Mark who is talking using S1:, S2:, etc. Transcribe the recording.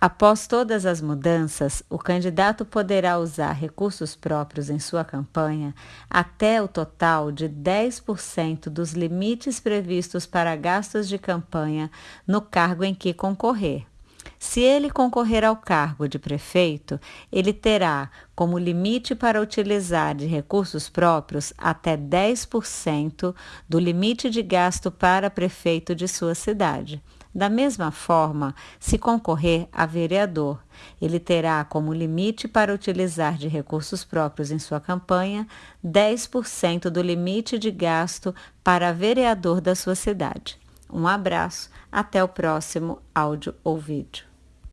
S1: Após todas as mudanças, o candidato poderá usar recursos próprios em sua campanha até o total de 10% dos limites previstos para gastos de campanha no cargo em que concorrer. Se ele concorrer ao cargo de prefeito, ele terá como limite para utilizar de recursos próprios até 10% do limite de gasto para prefeito de sua cidade. Da mesma forma, se concorrer a vereador, ele terá como limite para utilizar de recursos próprios em sua campanha 10% do limite de gasto para vereador da sua cidade. Um abraço, até o próximo áudio ou vídeo.